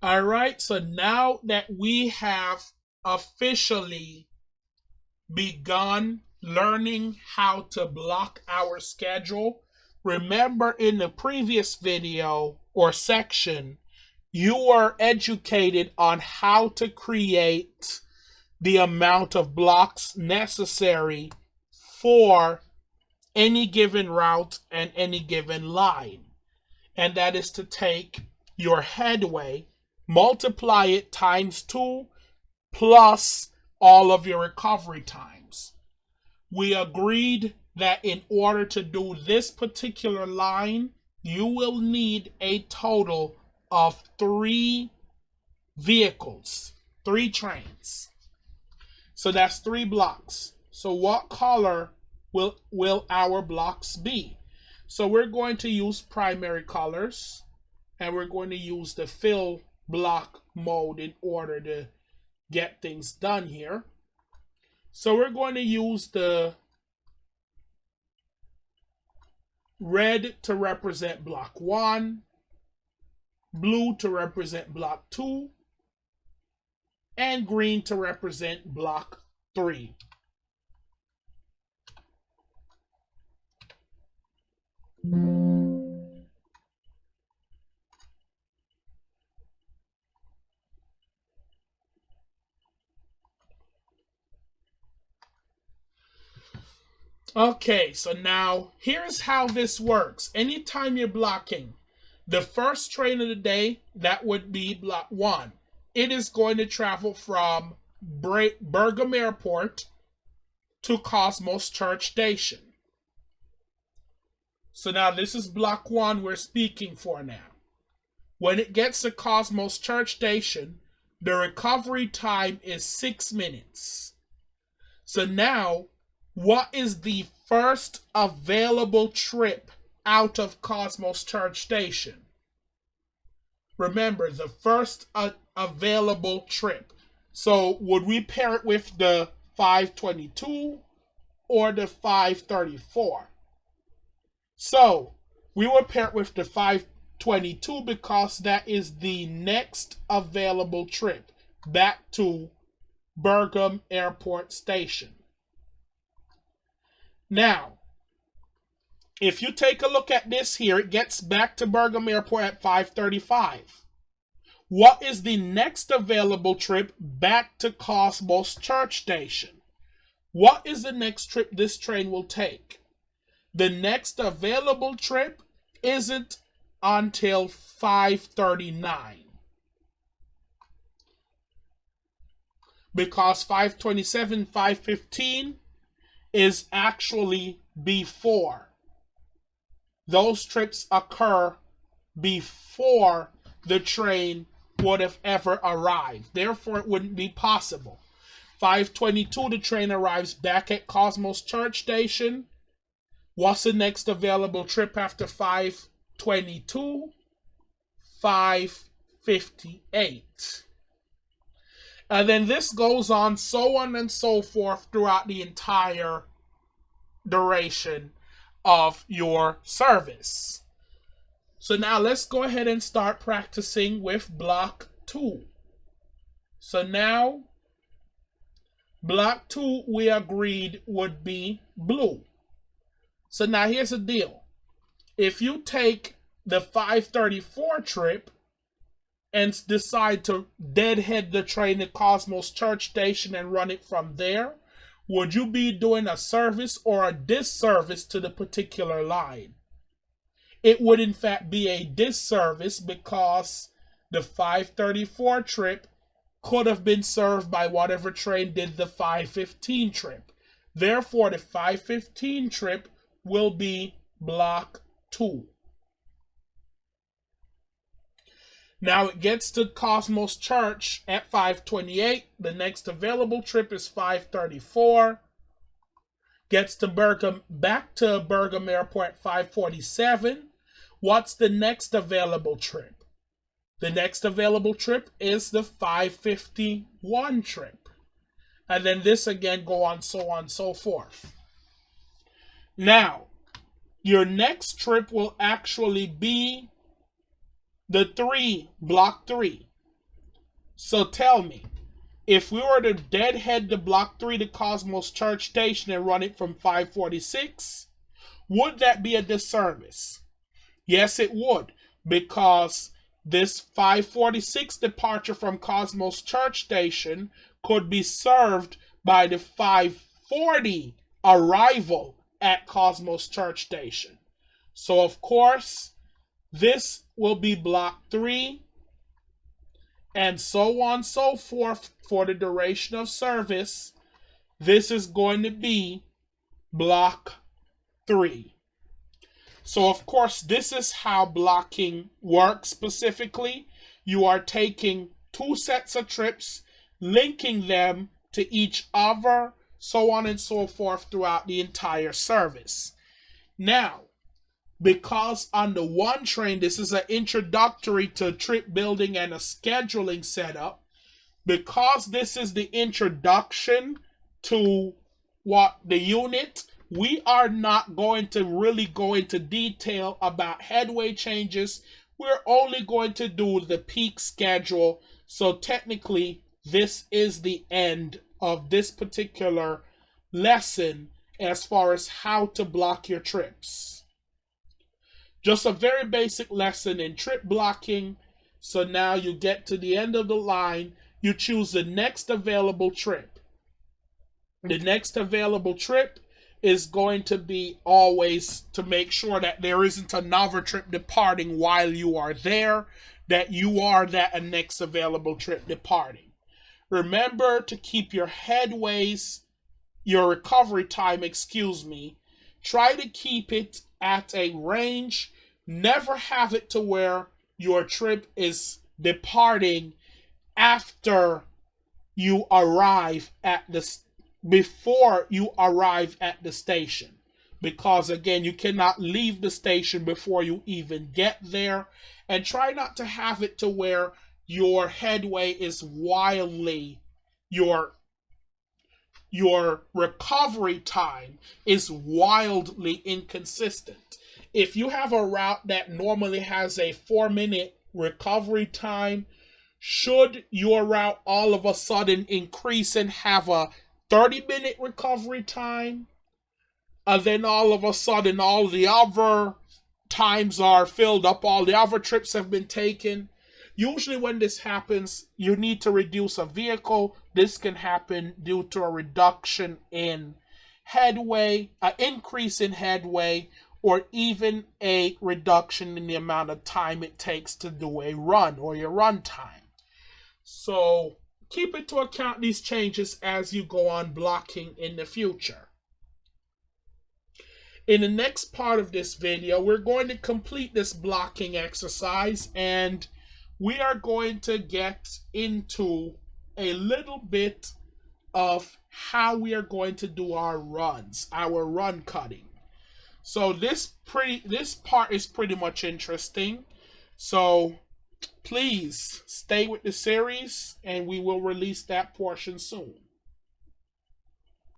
All right, so now that we have officially begun learning how to block our schedule, remember in the previous video or section, you were educated on how to create the amount of blocks necessary for any given route and any given line. And that is to take your headway multiply it times 2 plus all of your recovery times. We agreed that in order to do this particular line, you will need a total of three vehicles, three trains. So that's three blocks. So what color will, will our blocks be? So we're going to use primary colors and we're going to use the fill block mode in order to get things done here. So we're going to use the red to represent block 1, blue to represent block 2, and green to represent block 3. Okay, so now here's how this works. Anytime you're blocking the first train of the day, that would be block one. It is going to travel from Bergam Airport to Cosmos Church Station. So now this is block one we're speaking for now. When it gets to Cosmos Church Station, the recovery time is six minutes. So now what is the first available trip out of Cosmos Church Station? Remember, the first uh, available trip. So, would we pair it with the 522 or the 534? So, we will pair it with the 522 because that is the next available trip back to Bergam Airport Station. Now, if you take a look at this here, it gets back to Bergam Airport at 535. What is the next available trip back to Cosmos Church Station? What is the next trip this train will take? The next available trip isn't until 539. Because 527, 515 is actually before. Those trips occur before the train would have ever arrived. Therefore, it wouldn't be possible. 522, the train arrives back at Cosmos Church Station. What's the next available trip after 522? 558. And then this goes on so on and so forth throughout the entire duration of your service. So now let's go ahead and start practicing with block two. So now block two we agreed would be blue. So now here's the deal. If you take the 534 trip and decide to deadhead the train at Cosmos Church Station and run it from there, would you be doing a service or a disservice to the particular line? It would in fact be a disservice because the 534 trip could have been served by whatever train did the 515 trip. Therefore, the 515 trip will be block 2. Now it gets to Cosmos Church at 528. The next available trip is 534. Gets to Bergam, back to Bergam Airport 547. What's the next available trip? The next available trip is the 551 trip. And then this again go on so on so forth. Now, your next trip will actually be the three, block three. So tell me, if we were to deadhead the block 3 to Cosmos Church Station and run it from 546, would that be a disservice? Yes, it would, because this 546 departure from Cosmos Church Station could be served by the 540 arrival at Cosmos Church Station. So, of course, this will be block 3 and so on so forth for the duration of service. This is going to be block 3. So, of course, this is how blocking works specifically. You are taking two sets of trips, linking them to each other, so on and so forth throughout the entire service. Now, because on the one train, this is an introductory to trip building and a scheduling setup, because this is the introduction to what the unit we are not going to really go into detail about headway changes. We're only going to do the peak schedule. So technically, this is the end of this particular lesson as far as how to block your trips. Just a very basic lesson in trip blocking. So now you get to the end of the line, you choose the next available trip. The next available trip is going to be always to make sure that there isn't another trip departing while you are there, that you are that next available trip departing. Remember to keep your headways, your recovery time, excuse me, try to keep it at a range. Never have it to where your trip is departing after you arrive at the before you arrive at the station. Because again, you cannot leave the station before you even get there. And try not to have it to where your headway is wildly, your your recovery time is wildly inconsistent. If you have a route that normally has a four minute recovery time, should your route all of a sudden increase and have a 30 minute recovery time, and then all of a sudden all the other times are filled up, all the other trips have been taken. Usually, when this happens, you need to reduce a vehicle. This can happen due to a reduction in headway, an increase in headway, or even a reduction in the amount of time it takes to do a run or your run time. So, keep into account these changes as you go on blocking in the future. In the next part of this video, we're going to complete this blocking exercise and we are going to get into a little bit of how we are going to do our runs, our run cutting. So this pretty this part is pretty much interesting. So please stay with the series and we will release that portion soon.